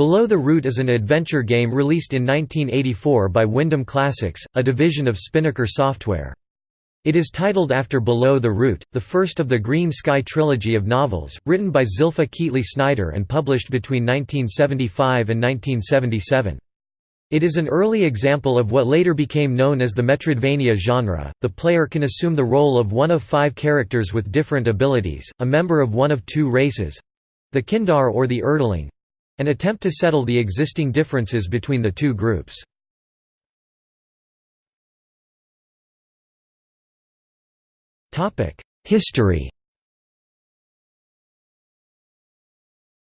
Below the Root is an adventure game released in 1984 by Windham Classics, a division of Spinnaker Software. It is titled after Below the Root, the first of the Green Sky trilogy of novels, written by Zilpha Keatley Snyder and published between 1975 and 1977. It is an early example of what later became known as the Metroidvania genre. The player can assume the role of one of five characters with different abilities, a member of one of two races the Kindar or the Erdling and attempt to settle the existing differences between the two groups. History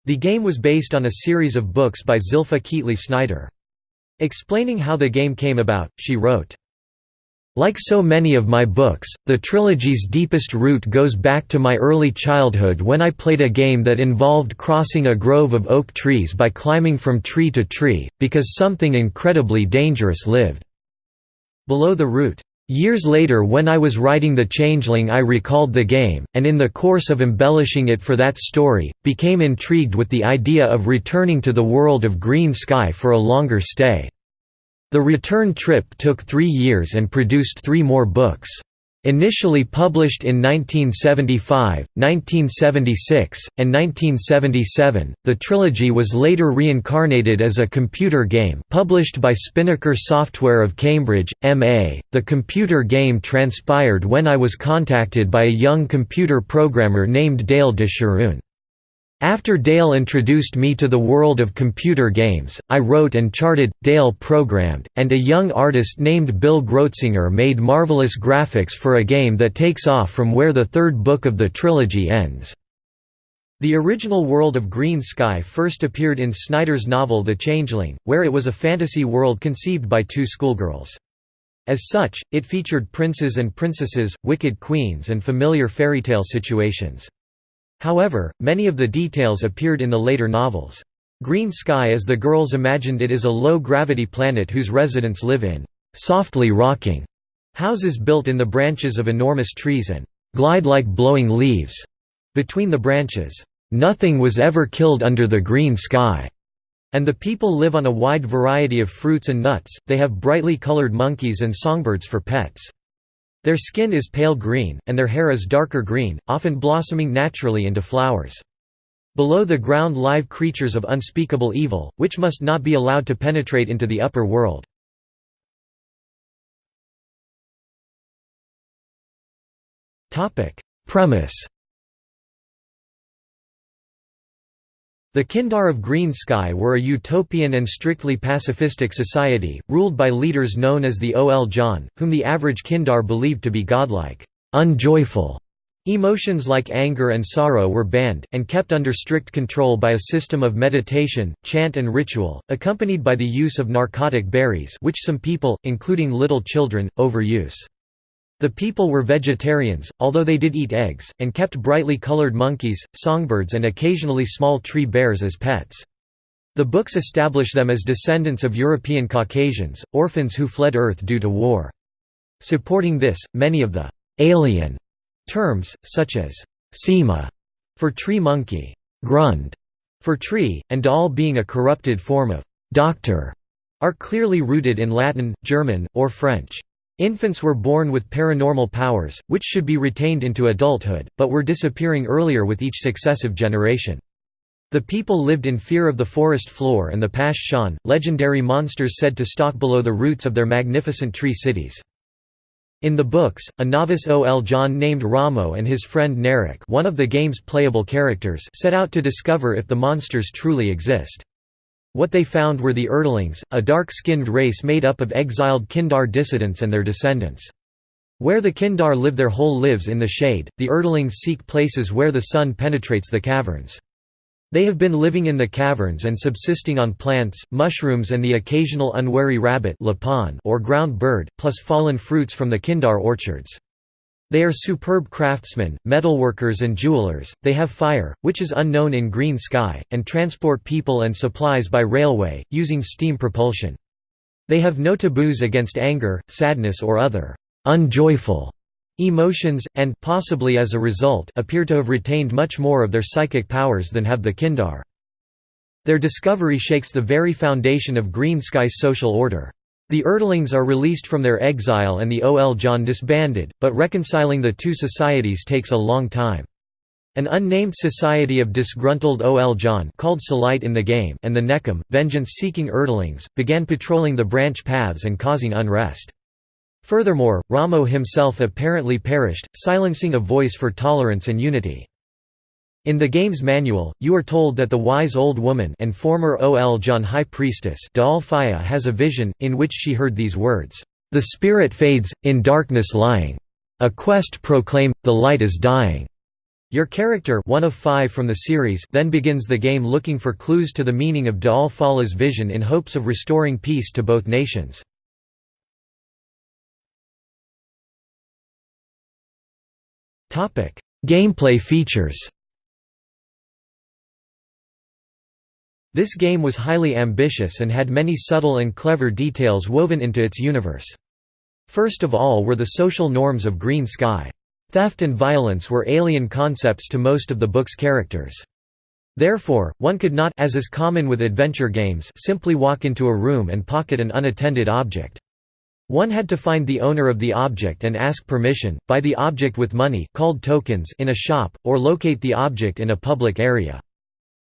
The game was based on a series of books by Zilpha Keatley Snyder. Explaining how the game came about, she wrote, like so many of my books, the trilogy's deepest root goes back to my early childhood when I played a game that involved crossing a grove of oak trees by climbing from tree to tree, because something incredibly dangerous lived below the root. Years later when I was writing The Changeling I recalled the game, and in the course of embellishing it for that story, became intrigued with the idea of returning to the world of Green Sky for a longer stay. The return trip took three years and produced three more books. Initially published in 1975, 1976, and 1977, the trilogy was later reincarnated as a computer game published by Spinnaker Software of Cambridge, MA. The computer game transpired when I was contacted by a young computer programmer named Dale Disharoon. After Dale introduced me to the world of computer games, I wrote and charted, Dale programmed, and a young artist named Bill Grotsinger made marvelous graphics for a game that takes off from where the third book of the trilogy ends. The original world of Green Sky first appeared in Snyder's novel The Changeling, where it was a fantasy world conceived by two schoolgirls. As such, it featured princes and princesses, wicked queens and familiar fairy tale situations. However, many of the details appeared in the later novels. Green Sky as the girls imagined it is a low-gravity planet whose residents live in «softly rocking» houses built in the branches of enormous trees and «glide like blowing leaves» between the branches. Nothing was ever killed under the green sky. And the people live on a wide variety of fruits and nuts, they have brightly colored monkeys and songbirds for pets. Their skin is pale green, and their hair is darker green, often blossoming naturally into flowers. Below the ground live creatures of unspeakable evil, which must not be allowed to penetrate into the upper world. Premise The Kindar of Green Sky were a utopian and strictly pacifistic society, ruled by leaders known as the Ol-zhaan, whom the average Kindar believed to be godlike, unjoyful. Emotions like anger and sorrow were banned, and kept under strict control by a system of meditation, chant and ritual, accompanied by the use of narcotic berries which some people, including little children, overuse. The people were vegetarians, although they did eat eggs, and kept brightly colored monkeys, songbirds and occasionally small tree bears as pets. The books establish them as descendants of European Caucasians, orphans who fled Earth due to war. Supporting this, many of the «alien» terms, such as «sema» for tree monkey, «grund» for tree, and doll being a corrupted form of «doctor», are clearly rooted in Latin, German, or French. Infants were born with paranormal powers, which should be retained into adulthood, but were disappearing earlier with each successive generation. The people lived in fear of the forest floor and the Pash-shan, legendary monsters said to stalk below the roots of their magnificent tree cities. In the books, a novice Ol-zhaan named Raamo and his friend Neric one of the game's playable characters set out to discover if the monsters truly exist. What they found were the Erdlings, a dark-skinned race made up of exiled Kindar dissidents and their descendants. Where the Kindar live their whole lives in the shade, the Erdlings seek places where the sun penetrates the caverns. They have been living in the caverns and subsisting on plants, mushrooms and the occasional unwary rabbit or ground bird, plus fallen fruits from the Kindar orchards. They are superb craftsmen, metalworkers and jewelers, they have fire, which is unknown in Green Sky, and transport people and supplies by railway, using steam propulsion. They have no taboos against anger, sadness or other «unjoyful» emotions, and possibly as a result appear to have retained much more of their psychic powers than have the Kindar. Their discovery shakes the very foundation of Green Sky's social order. The Erdlings are released from their exile and the Ol-zhaan disbanded, but reconciling the two societies takes a long time. An unnamed society of disgruntled Ol-zhaan called Salite in the game and the Nekom, vengeance-seeking Erdlings, began patrolling the branch paths and causing unrest. Furthermore, Raamo himself apparently perished, silencing a voice for tolerance and unity. In the game's manual, you are told that the wise old woman and former Ol-zhaan High Priestess Faya has a vision, in which she heard these words, "...the spirit fades, in darkness lying. A quest proclaim, the light is dying." Your character one of five from the series then begins the game looking for clues to the meaning of D'ol Falla's vision in hopes of restoring peace to both nations. Gameplay features This game was highly ambitious and had many subtle and clever details woven into its universe. First of all were the social norms of Green Sky. Theft and violence were alien concepts to most of the book's characters. Therefore, one could not as is common with adventure games simply walk into a room and pocket an unattended object. One had to find the owner of the object and ask permission, buy the object with money called tokens in a shop, or locate the object in a public area.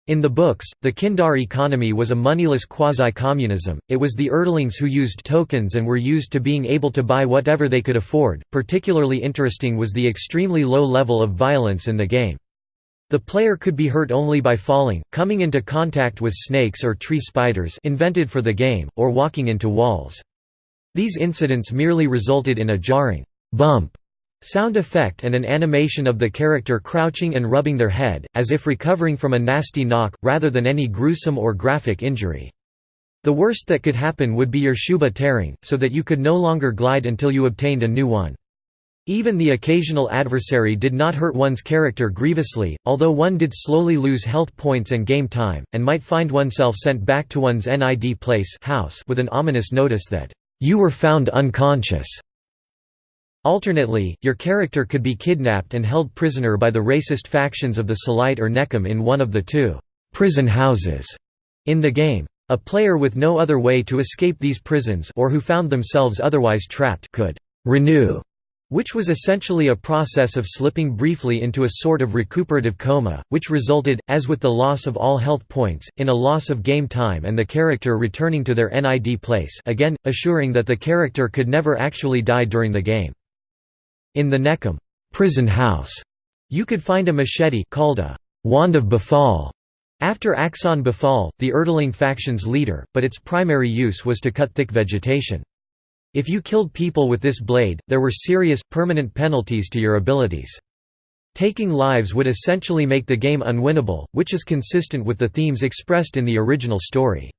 In the books, the Kindar economy was a moneyless quasi-communism, it was the Erdlings who used tokens and were used to being able to buy whatever they could afford. Particularly interesting was the extremely low level of violence in the game. The player could be hurt only by falling, coming into contact with snakes or tree spiders invented for the game, or walking into walls. These incidents merely resulted in a jarring bump Sound effect and an animation of the character crouching and rubbing their head, as if recovering from a nasty knock, rather than any gruesome or graphic injury. The worst that could happen would be your shuba tearing, so that you could no longer glide until you obtained a new one. Even the occasional adversary did not hurt one's character grievously, although one did slowly lose health points and game time, and might find oneself sent back to one's NID place house with an ominous notice that, "'You were found unconscious' Alternately, your character could be kidnapped and held prisoner by the racist factions of the Selite or Nekom in one of the two prison houses in the game. A player with no other way to escape these prisons or who found themselves otherwise trapped could renew, which was essentially a process of slipping briefly into a sort of recuperative coma, which resulted, as with the loss of all health points, in a loss of game time and the character returning to their NID place again, assuring that the character could never actually die during the game. In the Nekom prison house, you could find a machete called a wand of Befal after Axon Befal, the Erdling faction's leader, but its primary use was to cut thick vegetation. If you killed people with this blade, there were serious, permanent penalties to your abilities. Taking lives would essentially make the game unwinnable, which is consistent with the themes expressed in the original story.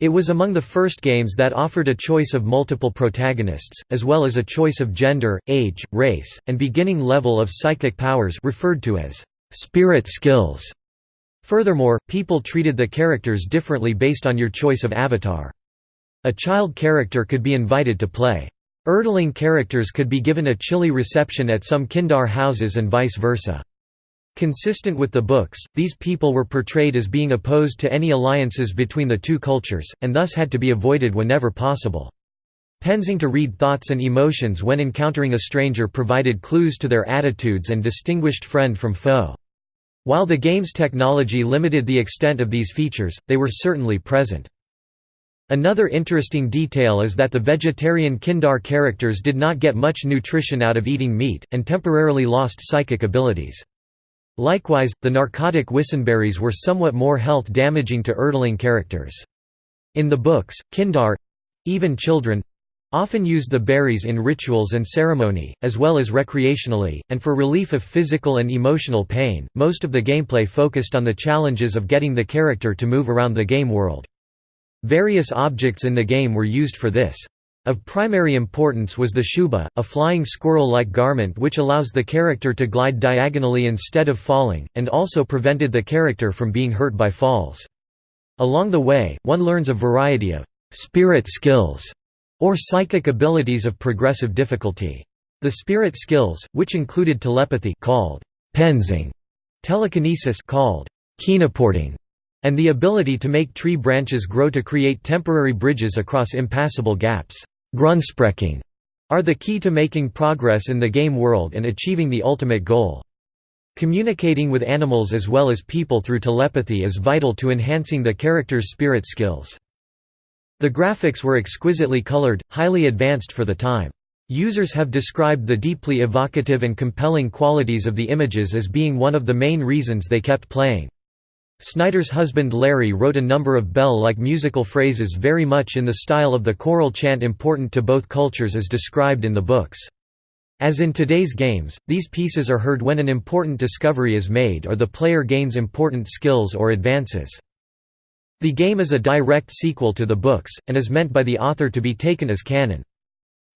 It was among the first games that offered a choice of multiple protagonists, as well as a choice of gender, age, race, and beginning level of psychic powers referred to as spirit skills. Furthermore, people treated the characters differently based on your choice of avatar. A child character could be invited to play. Erdling characters could be given a chilly reception at some Kindar houses and vice versa. Consistent with the books, these people were portrayed as being opposed to any alliances between the two cultures, and thus had to be avoided whenever possible. Pensing to read thoughts and emotions when encountering a stranger provided clues to their attitudes and distinguished friend from foe. While the game's technology limited the extent of these features, they were certainly present. Another interesting detail is that the vegetarian Kindar characters did not get much nutrition out of eating meat, and temporarily lost psychic abilities. Likewise, the narcotic wissenberries were somewhat more health-damaging to Erdling characters. In the books, Kindar—even children—often used the berries in rituals and ceremony, as well as recreationally, and for relief of physical and emotional pain. Most of the gameplay focused on the challenges of getting the character to move around the game world. Various objects in the game were used for this. Of primary importance was the shuba, a flying squirrel-like garment which allows the character to glide diagonally instead of falling, and also prevented the character from being hurt by falls. Along the way, one learns a variety of «spirit skills» or psychic abilities of progressive difficulty. The spirit skills, which included telepathy called «pensing», telekinesis called «kinoporting», and the ability to make tree branches grow to create temporary bridges across impassable gaps Grundspreckung, are the key to making progress in the game world and achieving the ultimate goal. Communicating with animals as well as people through telepathy is vital to enhancing the character's spirit skills. The graphics were exquisitely colored, highly advanced for the time. Users have described the deeply evocative and compelling qualities of the images as being one of the main reasons they kept playing. Snyder's husband Larry wrote a number of bell-like musical phrases very much in the style of the choral chant important to both cultures as described in the books. As in today's games, these pieces are heard when an important discovery is made or the player gains important skills or advances. The game is a direct sequel to the books, and is meant by the author to be taken as canon.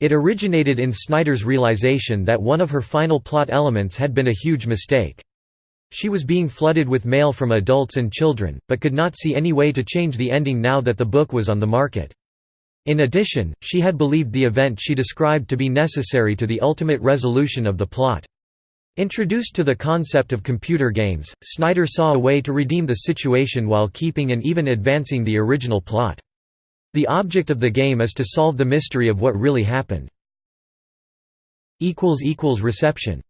It originated in Snyder's realization that one of her final plot elements had been a huge mistake. She was being flooded with mail from adults and children, but could not see any way to change the ending now that the book was on the market. In addition, she had believed the event she described to be necessary to the ultimate resolution of the plot. Introduced to the concept of computer games, Snyder saw a way to redeem the situation while keeping and even advancing the original plot. The object of the game is to solve the mystery of what really happened. Reception